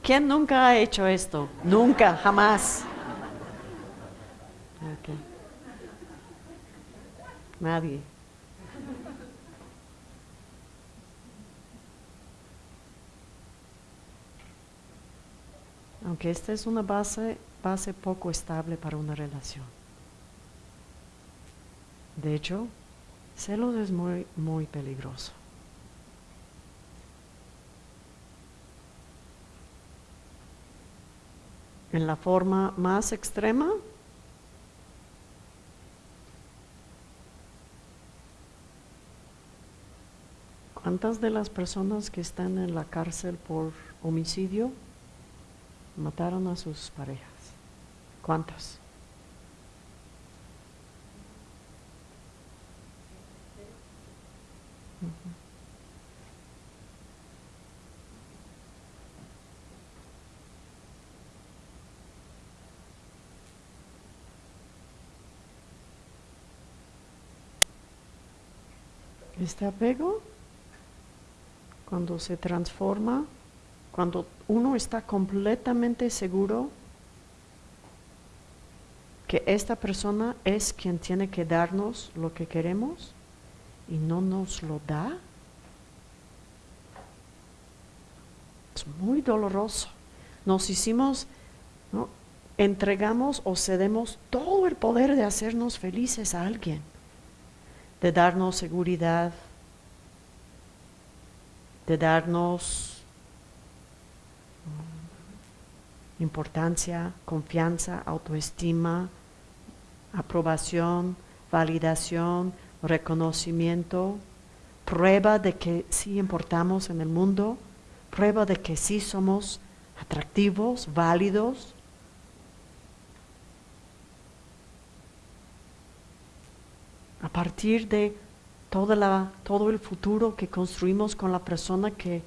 ¿Quién nunca ha hecho esto? Nunca, jamás. Nadie. Aunque esta es una base, base poco estable para una relación. De hecho, celos es muy, muy peligroso. En la forma más extrema, ¿Cuántas de las personas que están en la cárcel por homicidio mataron a sus parejas? ¿Cuántas? Este apego, cuando se transforma, cuando uno está completamente seguro que esta persona es quien tiene que darnos lo que queremos y no nos lo da, es muy doloroso. Nos hicimos, entregamos o cedemos todo el poder de hacernos felices a alguien de darnos seguridad, de darnos mm, importancia, confianza, autoestima, aprobación, validación, reconocimiento, prueba de que sí importamos en el mundo, prueba de que sí somos atractivos, válidos, a partir de toda la, todo el futuro que construimos con la persona que,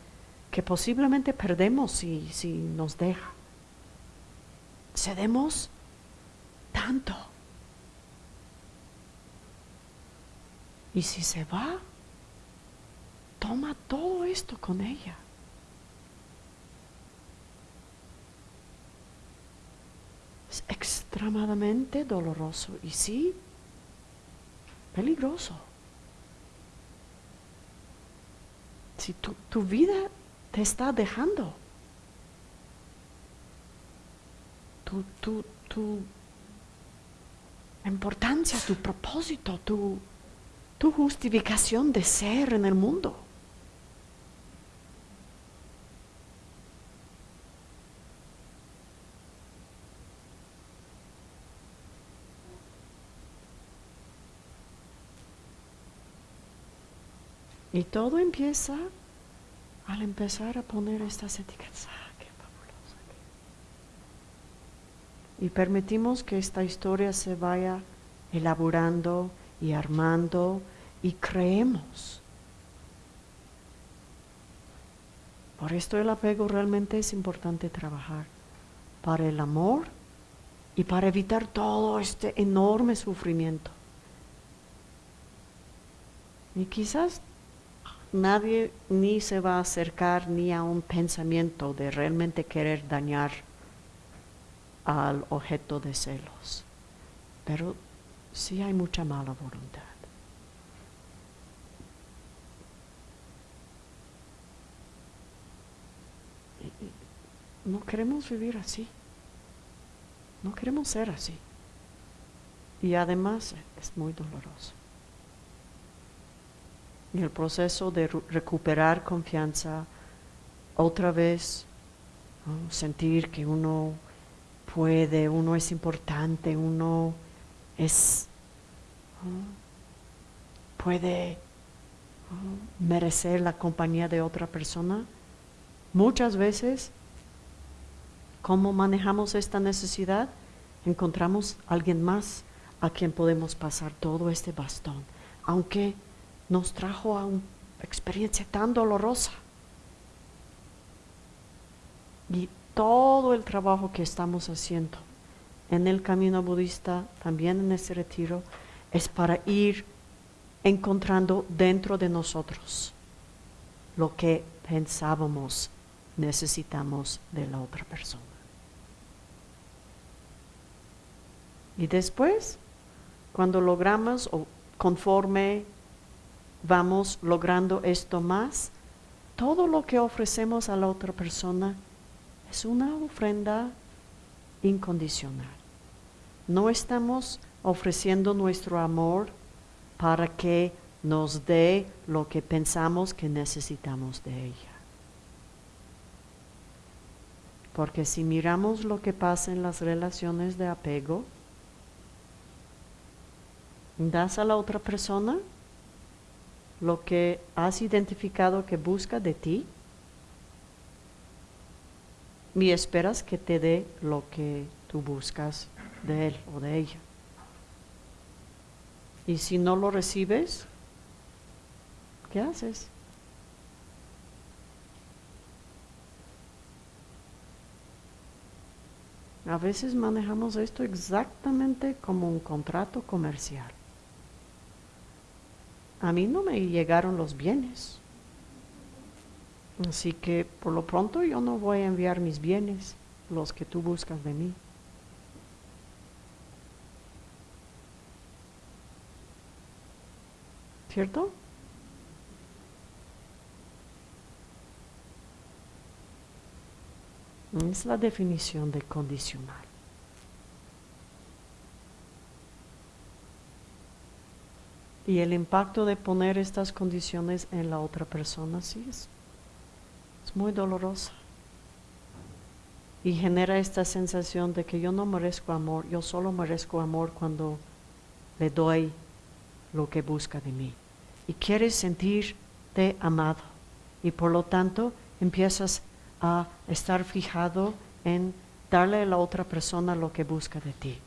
que posiblemente perdemos si, si nos deja. Cedemos tanto. Y si se va, toma todo esto con ella. Es extremadamente doloroso y sí, peligroso. Si tu, tu vida te está dejando, tu, tu, tu importancia, tu propósito, tu, tu justificación de ser en el mundo. Y todo empieza al empezar a poner estas etiquetas. Ah, qué. Y permitimos que esta historia se vaya elaborando y armando y creemos. Por esto el apego realmente es importante trabajar para el amor y para evitar todo este enorme sufrimiento. Y quizás nadie ni se va a acercar ni a un pensamiento de realmente querer dañar al objeto de celos. Pero sí hay mucha mala voluntad. No queremos vivir así. No queremos ser así. Y además es muy doloroso. Y el proceso de recuperar confianza, otra vez, sentir que uno puede, uno es importante, uno es, puede merecer la compañía de otra persona. Muchas veces, ¿cómo manejamos esta necesidad? Encontramos a alguien más a quien podemos pasar todo este bastón, aunque nos trajo a una experiencia tan dolorosa. Y todo el trabajo que estamos haciendo en el camino budista, también en este retiro, es para ir encontrando dentro de nosotros lo que pensábamos necesitamos de la otra persona. Y después, cuando logramos o conforme vamos logrando esto más, todo lo que ofrecemos a la otra persona es una ofrenda incondicional. No estamos ofreciendo nuestro amor para que nos dé lo que pensamos que necesitamos de ella. Porque si miramos lo que pasa en las relaciones de apego, das a la otra persona lo que has identificado que busca de ti y esperas que te dé lo que tú buscas de él o de ella. Y si no lo recibes, ¿qué haces? A veces manejamos esto exactamente como un contrato comercial a mí no me llegaron los bienes. Así que por lo pronto yo no voy a enviar mis bienes, los que tú buscas de mí. ¿Cierto? Es la definición de condicional. Y el impacto de poner estas condiciones en la otra persona, sí, es, es muy doloroso. Y genera esta sensación de que yo no merezco amor, yo solo merezco amor cuando le doy lo que busca de mí. Y quieres sentirte amado. Y por lo tanto empiezas a estar fijado en darle a la otra persona lo que busca de ti.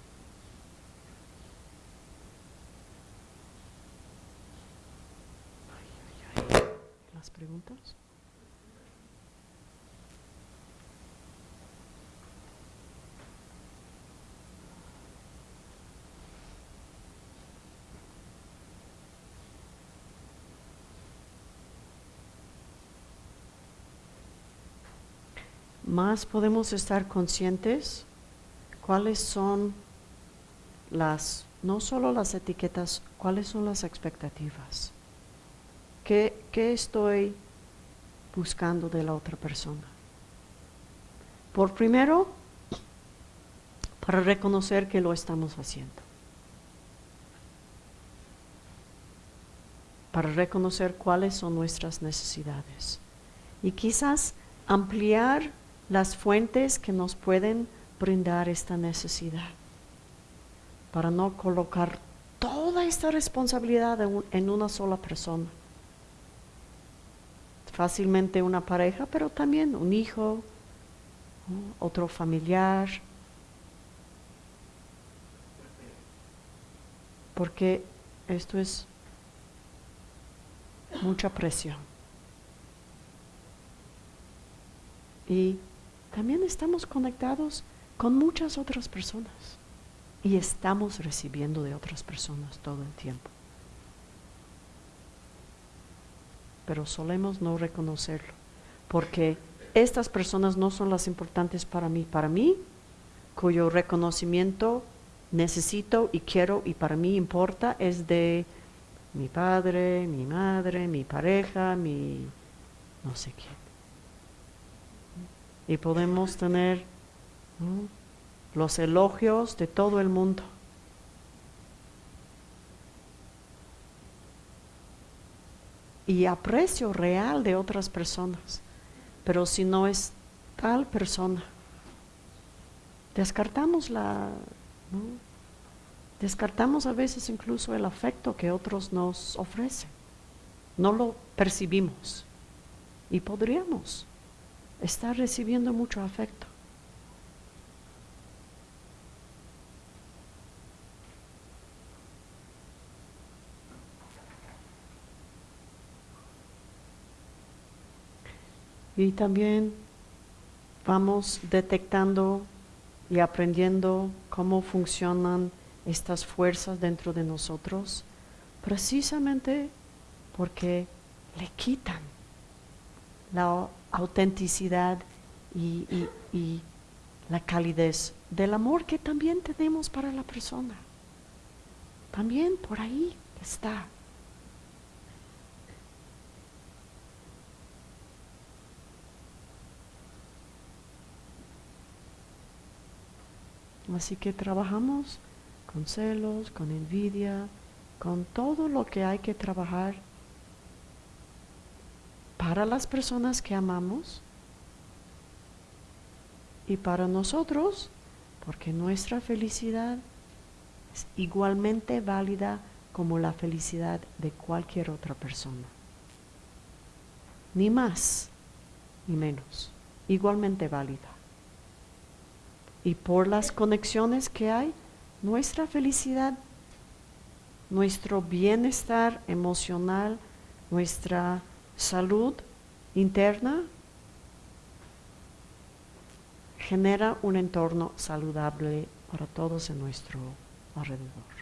Más podemos estar conscientes cuáles son las, no solo las etiquetas, cuáles son las expectativas. ¿Qué, qué estoy buscando de la otra persona? Por primero, para reconocer que lo estamos haciendo. Para reconocer cuáles son nuestras necesidades. Y quizás ampliar las fuentes que nos pueden brindar esta necesidad. Para no colocar toda esta responsabilidad en una sola persona. Fácilmente una pareja, pero también un hijo, otro familiar. Porque esto es mucha presión. Y también estamos conectados con muchas otras personas y estamos recibiendo de otras personas todo el tiempo. Pero solemos no reconocerlo, porque estas personas no son las importantes para mí. Para mí, cuyo reconocimiento necesito y quiero y para mí importa, es de mi padre, mi madre, mi pareja, mi no sé quién. Y podemos tener los elogios de todo el mundo. Y aprecio real de otras personas. Pero si no es tal persona, descartamos la... Descartamos a veces incluso el afecto que otros nos ofrecen. No lo percibimos. Y podríamos estar recibiendo mucho afecto. Y también vamos detectando y aprendiendo cómo funcionan estas fuerzas dentro de nosotros, precisamente porque le quitan la autenticidad y, la calidez del amor que también tenemos para la persona. También por ahí está. Así que trabajamos con celos, con envidia, con todo lo que hay que trabajar para las personas que amamos y para nosotros, porque nuestra felicidad es igualmente válida como la felicidad de cualquier otra persona. Ni más ni menos, igualmente válida y por las conexiones que hay, nuestra felicidad, nuestro bienestar emocional, nuestra salud interna, genera un entorno saludable para todos en nuestro alrededor.